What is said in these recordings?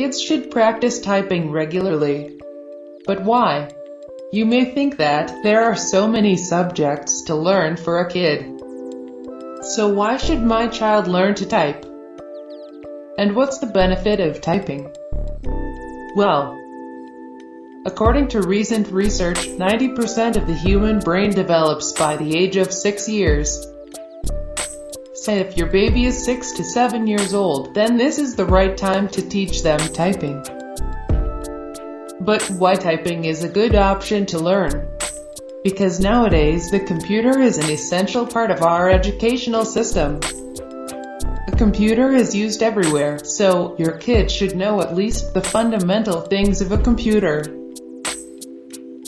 kids should practice typing regularly. But why? You may think that there are so many subjects to learn for a kid. So why should my child learn to type? And what's the benefit of typing? Well, according to recent research, 90% of the human brain develops by the age of 6 years. Say if your baby is 6 to 7 years old, then this is the right time to teach them typing. But why typing is a good option to learn? Because nowadays the computer is an essential part of our educational system. A computer is used everywhere, so your kid should know at least the fundamental things of a computer.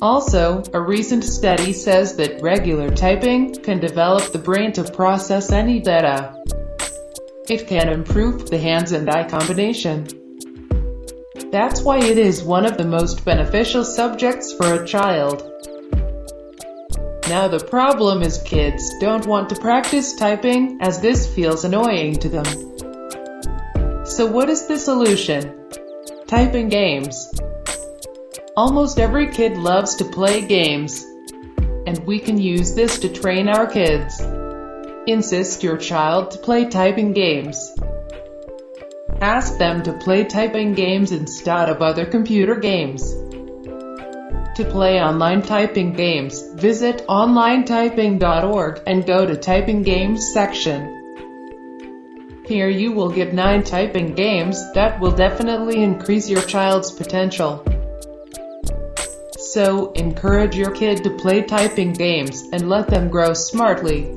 Also, a recent study says that regular typing can develop the brain to process any data. It can improve the hands and eye combination. That's why it is one of the most beneficial subjects for a child. Now the problem is kids don't want to practice typing as this feels annoying to them. So what is the solution? Typing games. Almost every kid loves to play games, and we can use this to train our kids. Insist your child to play typing games. Ask them to play typing games instead of other computer games. To play online typing games, visit onlinetyping.org and go to Typing Games section. Here you will get 9 typing games that will definitely increase your child's potential. So, encourage your kid to play typing games and let them grow smartly.